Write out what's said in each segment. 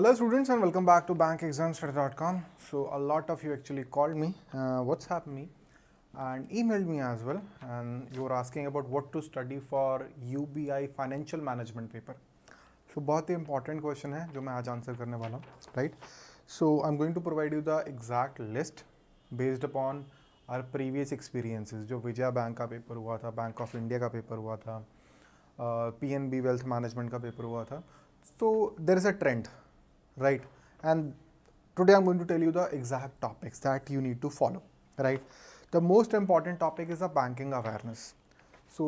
Hello students and welcome back to bankexamstudy.com. So a lot of you actually called me, uh, WhatsApp me and emailed me as well and you were asking about what to study for UBI financial management paper. So बहुत ही important question है जो मैं आज answer करने वाला हूँ right? So I'm going to provide you the exact list based upon our previous experiences जो Vijaya bank का पेपर हुआ था बैंक ऑफ़ इंडिया का पेपर हुआ था P N B wealth management का पेपर हुआ था तो there is a trend right and today i'm going to tell you the exact topics that you need to follow right the most important topic is the banking awareness so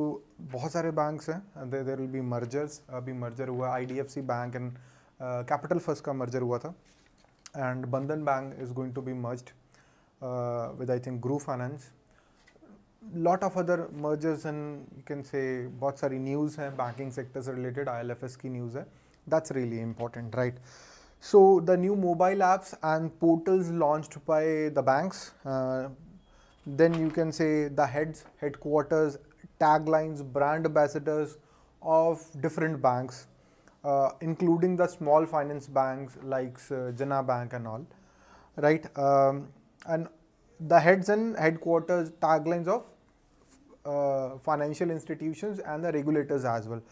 बहुत सारे banks हैं there, there will be mergers अभी merger हुआ IDFC bank and uh, capital first का merger हुआ था and Bandhan bank is going to be merged uh, with I think Group Finance lot of other mergers and you can say बहुत सारी news हैं banking sector से related ILFS की news है that's really important right So the new mobile apps and portals launched by the banks, uh, then you can say the heads, headquarters, taglines, brand ambassadors of different banks, uh, including the small finance banks like uh, Jana Bank and all, right? Um, and the heads and headquarters taglines of uh, financial institutions and the regulators as well.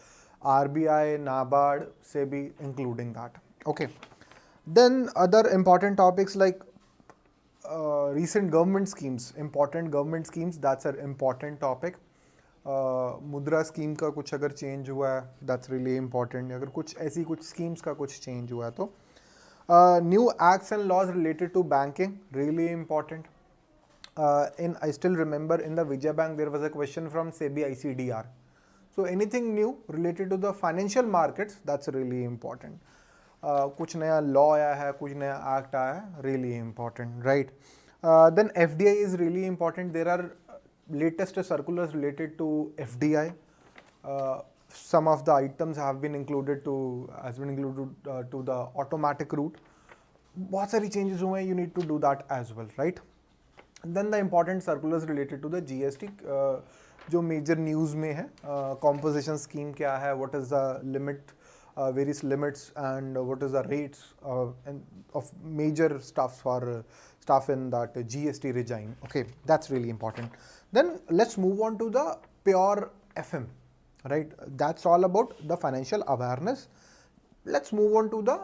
RBI, NABARD, SEBI, including that. Okay. Then other important topics like uh, recent government schemes, important government schemes, that's an important topic. Mudra uh, scheme का कुछ अगर change हुआ है that's really important अगर कुछ ऐसी कुछ schemes का कुछ चेंज हुआ है तो new acts and laws related to banking really important in I still remember in the Vijay Bank there was a question from SEBI ICDR. So anything new related to the financial markets that's really important. कुछ नया law आया है, कुछ नया act आया है really important right then F D I is really important there are latest circular related to F D I some of the items have been included to has been included to the automatic route बहुत सारी changes हुए हैं you need to do that as well right then the important circular related to the G S T जो major news में है composition scheme क्या है what is the limit uh, various limits and what is the rates uh, and of major stuff for uh, stuff in that GST regime. Okay, that's really important. Then let's move on to the pure FM, right? That's all about the financial awareness. Let's move on to the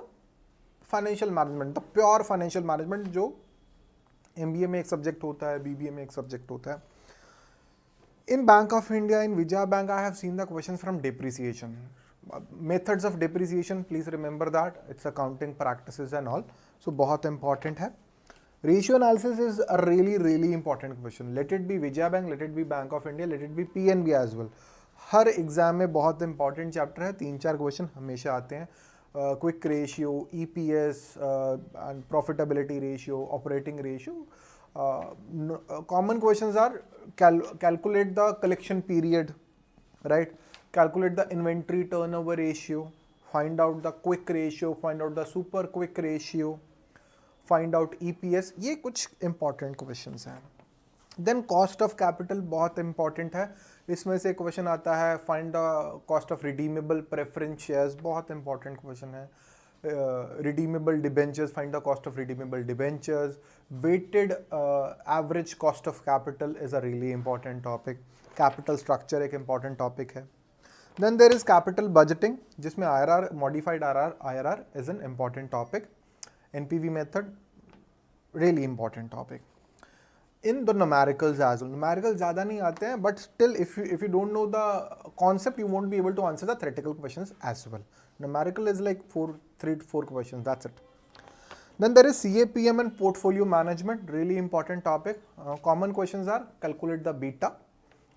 financial management, the pure financial management जो MBA में एक subject होता है BBA में एक subject होता है in Bank of India, in Vijaya Bank, I have seen the questions from depreciation Methods of depreciation please remember that it's accounting practice and all so बहुत इंपॉर्टेंट है. Ratio analysis is a really really important question let it be Vijaya bank let it be Bank of India let it be P N B as well her exam में बहुत important chapter है. तीन चार question हमेशा आते हैं. Quick ratio E P S and profitability ratio operating ratio common question are cal calculate the collection period right calculate the inventory turnover ratio, find out the quick ratio, find out the super quick ratio, find out EPS, ये कुछ important questions हैं। Then cost of capital बहुत important है। इसमें से question आता है find the cost of redeemable preference shares बहुत इंपॉर्टेंट क्वेश्चन है। Redeemable debentures find the cost of redeemable debentures weighted average cost of capital is a really important topic capital structure एक important topic है। Then there is capital budgeting, जिसमें IRR, modified IRR, IRR is an important topic. NPV method, really important topic. In the numericals as well, numericals ज़्यादा नहीं आते हैं, but still if you if you don't know the concept, you won't be able to answer the theoretical questions as well. Numerical is like four, three to four questions. That's it. Then there is CAPM and portfolio management, really important topic. Uh, common questions are calculate the beta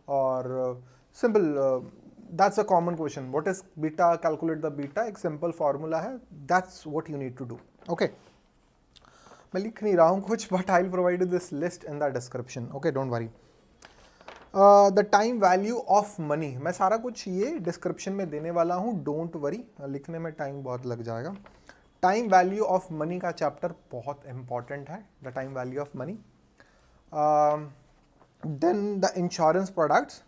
or uh, simple uh, that's a common question. What is beta? Calculate the beta. ek simple formula hai that's what you need to do. Okay. मैं लिख नहीं रहा हूँ कुछ but I provide this list in the description okay don't worry the time value of money मैं सारा कुछ ये डिस्क्रिप्शन में देने वाला हूँ. डोंट वरी लिखने में टाइम बहुत लग जाएगा. टाइम वैल्यू ऑफ़ मनी का चैप्टर बहुत इंपॉर्टेंट है. The time value of money then the insurance products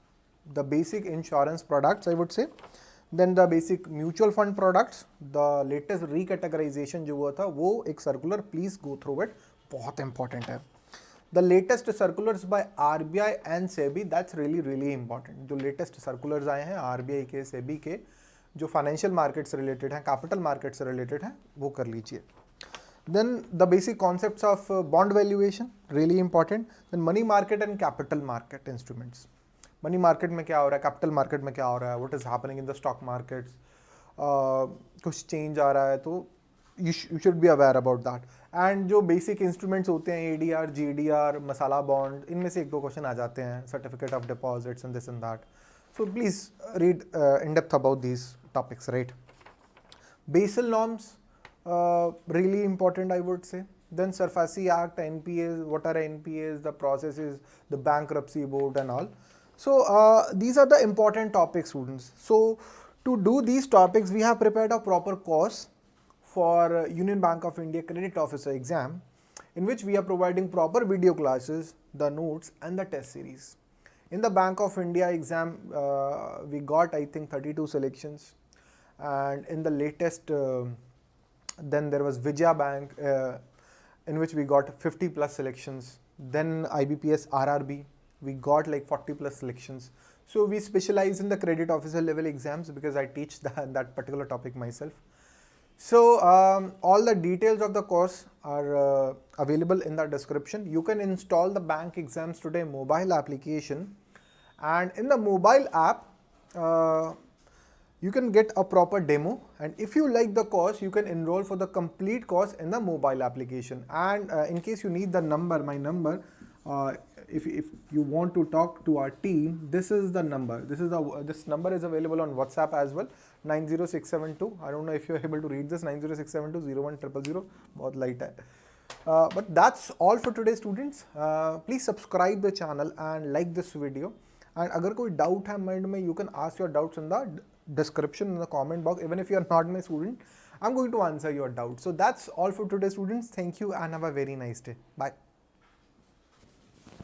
the basic insurance products, I would say. Then the basic mutual fund products the latest recategorization जो हुआ था, वो एक circular please go through it बहुत important है। The latest circulars by RBI and SEBI that's really really important जो latest circulars आए हैं आरबीआई के सेबी के, जो फाइनेंशियल मार्केट से रिलेटेड हैं कैपिटल मार्केट से रिलेटेड हैं, वो कर लीजिए। Then the basic concept of bond valuation really important then money market and capital market instruments money market में क्या हो रहा है, कैपिटल मार्केट में क्या हो रहा है what is happening in the stock markets कुछ चेंज आ रहा है तो you should be aware about that and जो बेसिक इंस्ट्रूमेंट्स होते हैं A D R G D R masala bond इनमें से एक दो क्वेश्चन आ जाते हैं certificate of deposits in this and that so please read in depth about these topics right Basel norms really important I would say then SARFAESI act N P As what are N P As the process is the bankruptcy board and all so uh, these are the important topics students so to do these topics we have prepared a proper course for Union Bank of India Credit Officer exam in which we are providing proper video classes, the notes and the test series. In the Bank of India exam, uh, we got I think 32 selections and in the latest, uh, then there was Vijaya Bank uh, in which we got 50 plus selections. Then IBPS RRB, we got like 40 plus selections. So we specialize in the credit officer level exams because I teach that, that particular topic myself. So um, all the details of the course are uh, available in the description. You can install the Bank Exams Today mobile application and in the mobile app, uh, you can get a proper demo and if you like the course, you can enroll for the complete course in the mobile application. And uh, in case you need the number, my number, uh, if, if you want to talk to our team, this is the number. This is the this number is available on WhatsApp as well. 90672 I don't know if you're able to read this 90672 01000 बहुत light है uh, but that's all for today students uh, please subscribe the channel and like this video and अगर कोई doubt है mind में you can ask your doubts in the description in the comment box even if you are not my student I'm going to answer your doubts so that's all for today students thank you and have a very nice day bye